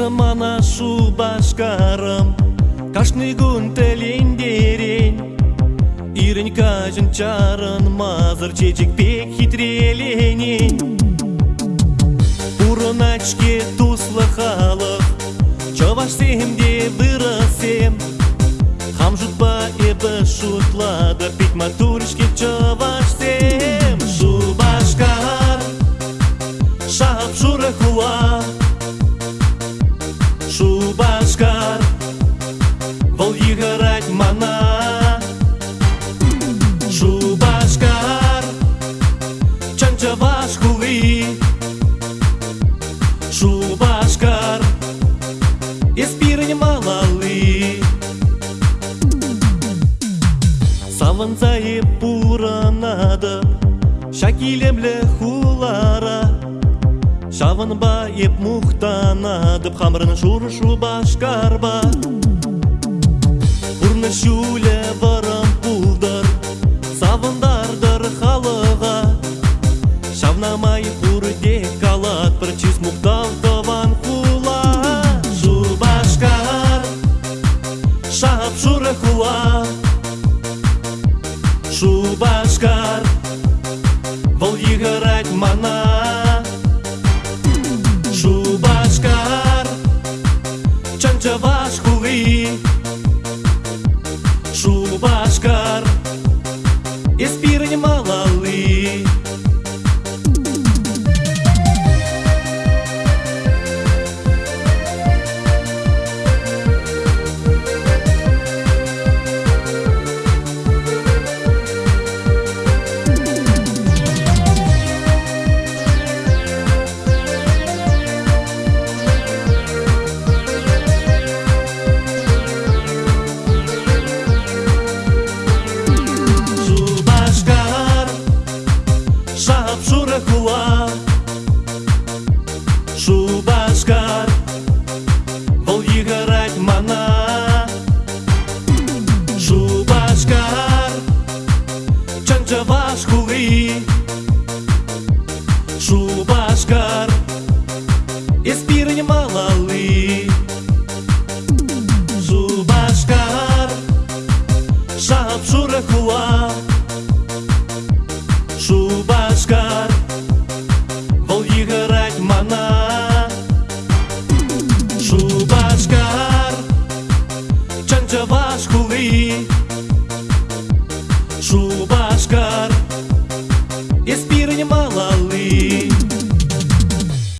замана шу башкарым. Кашны гун тәлендерен Ирін кажын чарын мазыр чечек пек хитреленен Урыначке туслы халық Чаваш семде вырасем Хам жутба эбі шутлады Пить матурышке чаваш сем. Шу башкар Шап шуры Играть мана. Шу башкар Чанча ваш хули Шу башкар Еспирень малалы Савынзайы пуранады Шакилемлі хулара. Шавынба еп мұқтанадып Хамрын шуршу башкарба Урны шуле варам пулдар Савындардыр халыға. Шавнамай хурде калат Бір чиз мұқтал Шу башкар Вол играть мана Шу башкар Чанча Madagascar Чанчаваш хули Шубашкар